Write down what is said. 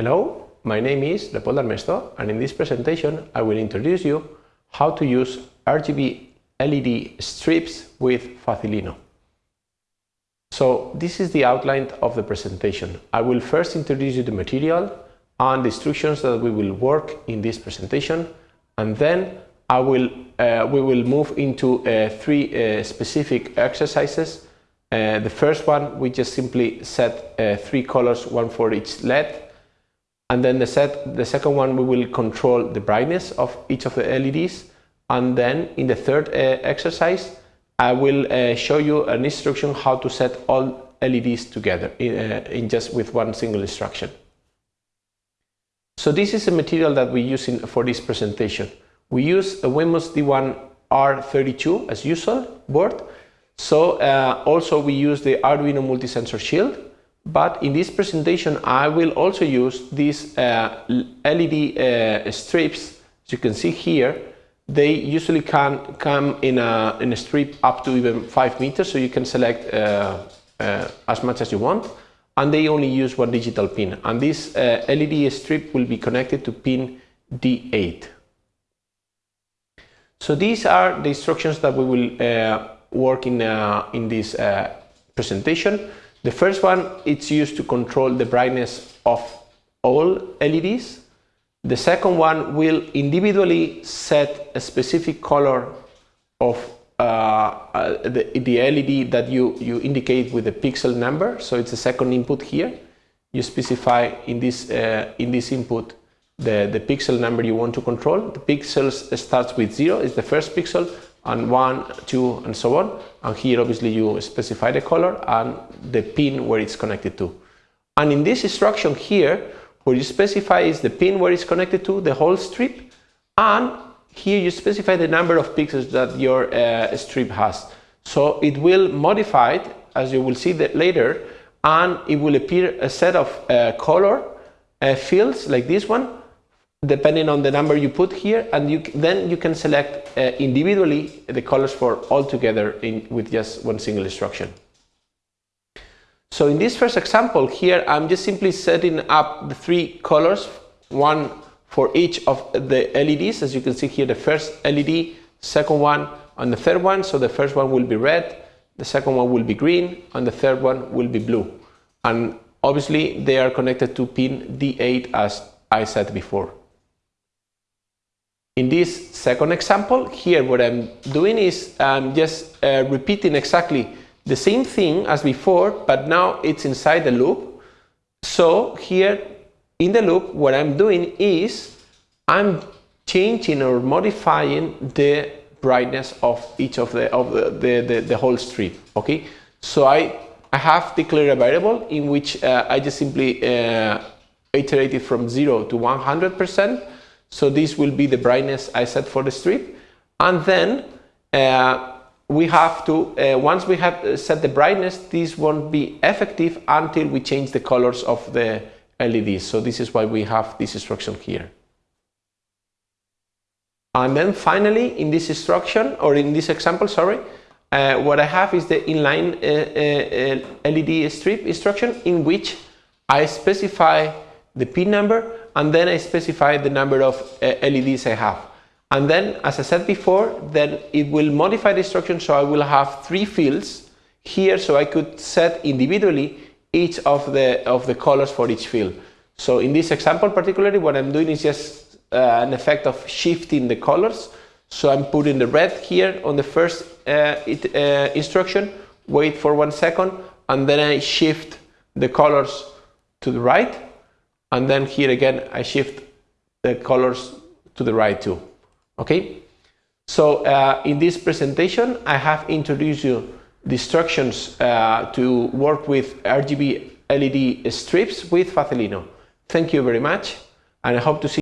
Hello, my name is Leopoldo Armesto and in this presentation I will introduce you how to use RGB LED strips with Facilino. So this is the outline of the presentation. I will first introduce you the material and the instructions that we will work in this presentation and then I will, uh, we will move into uh, three uh, specific exercises. Uh, the first one, we just simply set uh, three colors, one for each LED. And then the, set, the second one, we will control the brightness of each of the LEDs. And then in the third uh, exercise, I will show you an instruction how to set all LEDs together in, in just with one single instruction. So this is the material that we use in, for this presentation. We use a Wemos D1 R32 as usual board. So uh, also we use the Arduino multi-sensor shield. But in this presentation, I will also use these uh, LED uh, strips. As you can see here, they usually can come in a, in a strip up to even 5 meters, so you can select uh, uh, as much as you want. And they only use one digital pin. And this uh, LED strip will be connected to pin D8. So these are the instructions that we will uh, work in, in this presentation. The first one, it's used to control the brightness of all LEDs. The second one will individually set a specific color of uh, uh, the, the LED that you, you indicate with the pixel number. So it's the second input here. You specify in this, uh, in this input the, the pixel number you want to control. The pixels starts with zero, it's the first pixel, and one, two, and so on. And here obviously you specify the color and the pin where it's connected to. And in this instruction here, where you specify is the pin where it's connected to, the whole strip, and here you specify the number of pixels that your uh, strip has. So it will modify it, as you will see that later, and it will appear a set of uh, color uh, fields like this one depending on the number you put here and you then you can select uh, individually the colors for all together in, with just one single instruction. So in this first example here I'm just simply setting up the three colors one for each of the LEDs as you can see here the first LED second one and the third one so the first one will be red the second one will be green and the third one will be blue and obviously they are connected to pin D8 as I said before. In this second example, here what I'm doing is I'm just uh, repeating exactly the same thing as before, but now it's inside the loop. So here in the loop, what I'm doing is I'm changing or modifying the brightness of each of the of the, the, the, the whole strip. Okay, so I I have declared a variable in which uh, I just simply uh, iterated from zero to 100 percent so this will be the brightness I set for the strip. And then uh, we have to, uh, once we have uh, set the brightness, this won't be effective until we change the colors of the LEDs. So this is why we have this instruction here. And then finally, in this instruction, or in this example, sorry, uh, what I have is the inline uh, uh, LED strip instruction in which I specify the pin number and then I specify the number of uh, LEDs I have. And then, as I said before, then it will modify the instruction so I will have three fields here so I could set individually each of the, of the colors for each field. So in this example particularly, what I'm doing is just uh, an effect of shifting the colors. So I'm putting the red here on the first uh, it, uh, instruction, wait for one second, and then I shift the colors to the right and then here again I shift the colors to the right too okay? So uh, in this presentation I have introduced you the instructions uh, to work with RGB LED strips with Facilino. Thank you very much and I hope to see